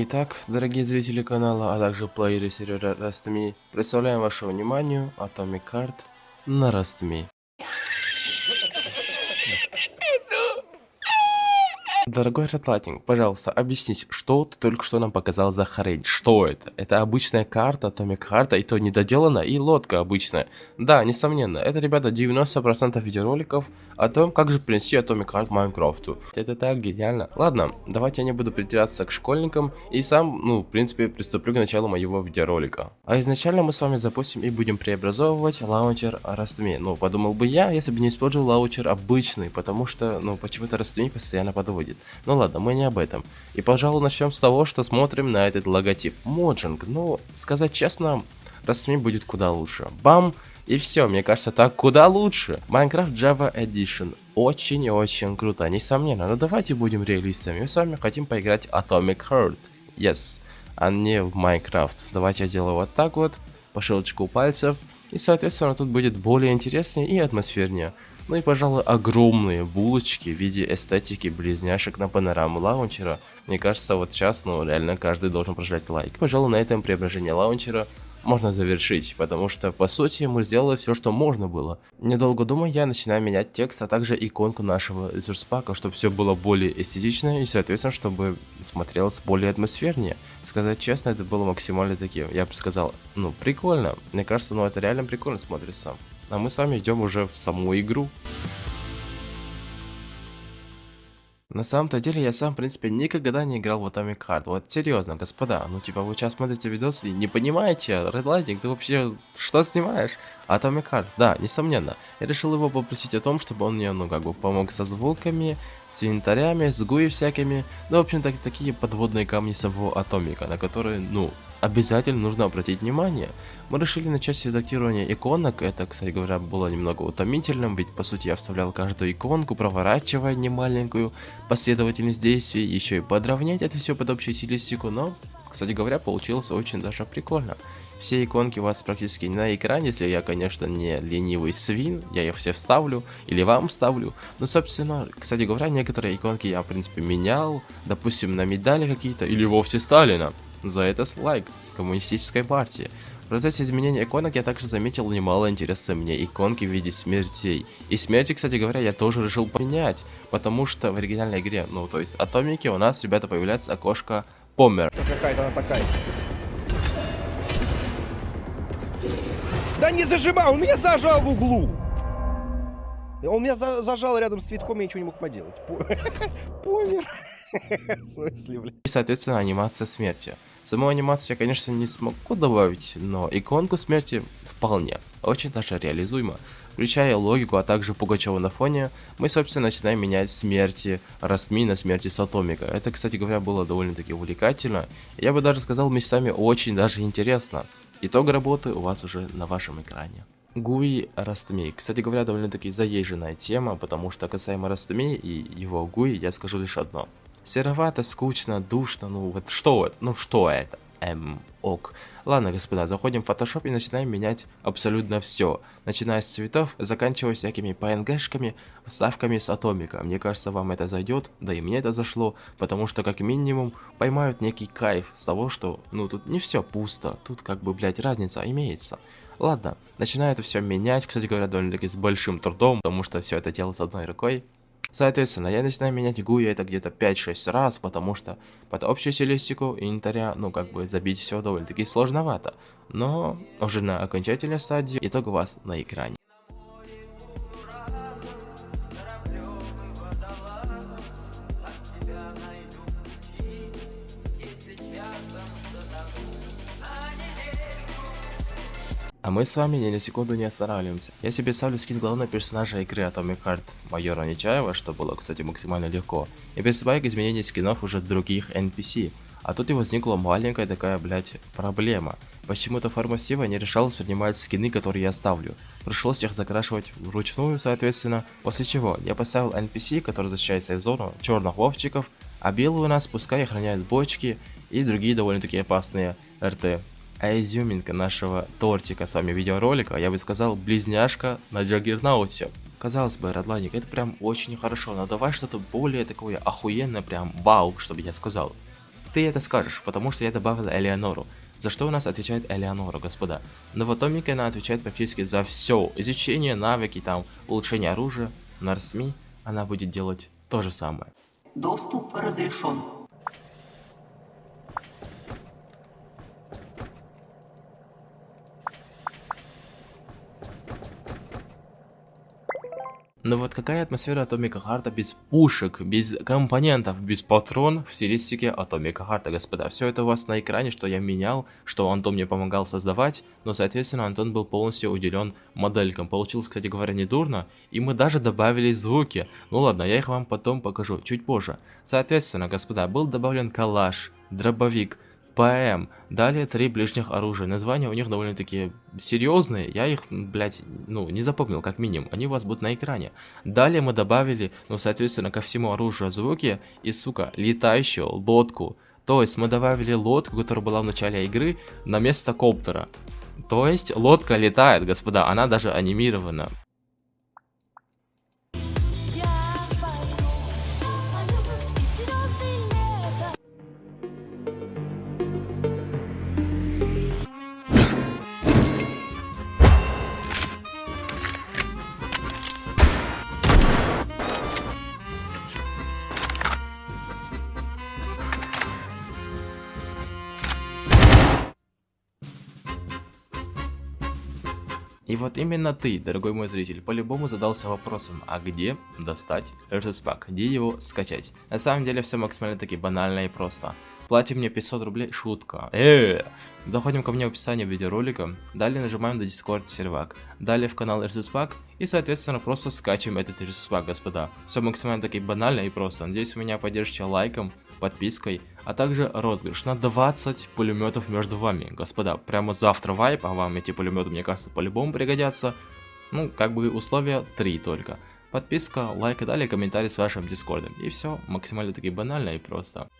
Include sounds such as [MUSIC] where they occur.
Итак, дорогие зрители канала, а также плееры сервера Rust.me, представляем вашему вниманию Atomic Card на Rust.me. Дорогой Редлайтинг, пожалуйста, объяснись, что ты только что нам показал за хрень? Что это? Это обычная карта, Atomic карта, и то недоделана, и лодка обычная. Да, несомненно, это, ребята, 90% видеороликов о том, как же принести Atomic карт Майнкрафту. Это так гениально. Ладно, давайте я не буду придираться к школьникам, и сам, ну, в принципе, приступлю к началу моего видеоролика. А изначально мы с вами запустим и будем преобразовывать лаунчер Rust.me. Ну, подумал бы я, если бы не использовал лаунчер обычный, потому что, ну, почему-то Rust.me постоянно подводит. Ну ладно, мы не об этом. И, пожалуй, начнем с того, что смотрим на этот логотип. Моджинг, ну, сказать честно, Rust.me будет куда лучше. Бам! И все, мне кажется, так куда лучше. Minecraft Java Edition. Очень и очень круто, несомненно. Но давайте будем реалистами. Мы с вами хотим поиграть Atomic Heart. Yes. А не в Minecraft. Давайте я сделаю вот так вот. По щелчку пальцев. И, соответственно, тут будет более интереснее и атмосфернее. Ну и, пожалуй, огромные булочки в виде эстетики близняшек на панораму лаунчера. Мне кажется, вот сейчас, ну, реально каждый должен прожать лайк. Пожалуй, на этом преображение лаунчера можно завершить, потому что по сути мы сделали все, что можно было. Недолго думая, я начинаю менять текст, а также иконку нашего ресурс-пака, чтобы все было более эстетично и соответственно, чтобы смотрелось более атмосфернее. Сказать честно, это было максимально таким, я бы сказал, ну прикольно. Мне кажется, ну это реально прикольно смотрится. А мы с вами идем уже в саму игру. На самом-то деле я сам, в принципе, никогда не играл в Atomic Heart. Вот серьезно, господа, ну типа вы сейчас смотрите видос и не понимаете, Red Lightning, ты вообще что снимаешь? Heart, да, несомненно. Я решил его попросить о том, чтобы он мне, ну как бы, помог со звуками, с инвентарями, с гуи всякими. Ну, в общем, так, такие подводные камни самого Атомика, на которые, ну, обязательно нужно обратить внимание. Мы решили начать с редактирования иконок, это, кстати говоря, было немного утомительным, ведь по сути я вставлял каждую иконку, проворачивая немаленькую последовательность действий, еще и подровнять это все под общую стилистику, но, кстати говоря, получилось очень даже прикольно. Все иконки у вас практически на экране, если я, конечно, не ленивый свин, я их все вставлю, или вам вставлю. Но, собственно, кстати говоря, некоторые иконки я, в принципе, менял, допустим, на медали какие-то, или вовсе Сталина. За это лайк с коммунистической партии. В процессе изменения иконок я также заметил немало интереса мне иконки в виде смертей. И смерти, кстати говоря, я тоже решил поменять, потому что в оригинальной игре, ну то есть атомики, у нас, ребята, появляется окошко помер. Какая-то она такая Да не зажимай, он меня зажал в углу! Он меня за зажал рядом с цветком, я ничего не мог поделать. [LAUGHS] Помер. [LAUGHS] В смысле, блядь? И, соответственно, анимация смерти. Саму анимацию я, конечно, не смогу добавить, но иконку смерти вполне. Очень даже реализуемо. Включая логику, а также Пугачева на фоне, мы, собственно, начинаем менять смерти Растми на смерти Сатомика. Это, кстати говоря, было довольно-таки увлекательно. Я бы даже сказал, местами очень даже интересно. Итог работы у вас уже на вашем экране. Гуи Растми. Кстати говоря, довольно-таки заезженная тема, потому что касаемо Растми и его Гуи, я скажу лишь одно. Серовато, скучно, душно, ну вот что это? Ну что это? Ок. Ладно, господа, заходим в Photoshop и начинаем менять абсолютно все. Начиная с цветов, заканчивая всякими PNG-шками, вставками с атомика. Мне кажется, вам это зайдет, да и мне это зашло, потому что как минимум поймают некий кайф с того, что, ну тут не все пусто, тут как бы, блять, разница имеется. Ладно, начинаю это все менять, кстати говоря, довольно-таки с большим трудом, потому что все это делал с одной рукой. Соответственно, я начинаю менять GUI это где-то 5-6 раз, потому что под общую стилистику инвентаря, ну как бы забить все довольно-таки сложновато. Но уже на окончательной стадии итог у вас на экране. А мы с вами ни на секунду не останавливаемся. Я себе ставлю скин главного персонажа игры Atomic Heart майора Нечаева, что было, кстати, максимально легко. И приступаю к изменению скинов уже других NPC. А тут и возникла маленькая такая, блять, проблема. Почему-то форма Сива не решалась принимать скины, которые я ставлю. Пришлось их закрашивать вручную, соответственно. После чего я поставил NPC, который защищается из зону, черных вовчиков, а белые у нас пускай охраняют бочки и другие довольно-таки опасные РТ. А изюминка нашего тортика с вами видеоролика, я бы сказал, близняшка на Джаггернауте. Казалось бы, Родланик, это прям очень хорошо, но давай что-то более такое охуенное, прям вау, чтобы я сказал. Ты это скажешь, потому что я добавил Элеонору. За что у нас отвечает Элеонора, господа? Но в Атомике она отвечает практически за все. Изучение, навыки, там, улучшение оружия. На РСМИ она будет делать то же самое. Доступ разрешен. Но вот какая атмосфера Atomic а Heart а без пушек, без компонентов, без патрон в стилистике Atomic а Heart а, господа. Все это у вас на экране, что я менял, что Антон мне помогал создавать, но, соответственно, Антон был полностью уделен моделькам. Получилось, кстати говоря, не дурно, и мы даже добавили звуки. Ну ладно, я их вам потом покажу, чуть позже. Соответственно, господа, был добавлен калаш, дробовик, ПМ. Далее три ближних оружия. Названия у них довольно-таки серьезные. Я их, блядь, ну, не запомнил, как минимум. Они у вас будут на экране. Далее мы добавили, ну, соответственно, ко всему оружию звуки и, сука, летающую лодку. То есть мы добавили лодку, которая была в начале игры, на место коптера. То есть лодка летает, господа, она даже анимирована. И вот именно ты, дорогой мой зритель, по-любому задался вопросом, а где достать Versus Pack, где его скачать? На самом деле все максимально таки банально и просто. Плати мне 500 рублей, шутка. Э, Заходим ко мне в описание видеоролика, далее нажимаем на Discord сервак, далее в канал Versus Pack и соответственно просто скачиваем этот Versus Pack, господа. Все максимально таки банально и просто. Надеюсь вы меня поддержите лайком, подпиской, а также розыгрыш на 20 пулеметов между вами. Господа, прямо завтра вайп, а вам эти пулеметы, мне кажется, по-любому пригодятся. Ну, как бы условия 3 только. Подписка, лайк и далее комментарий с вашим дискордом. И все, максимально таки банально и просто.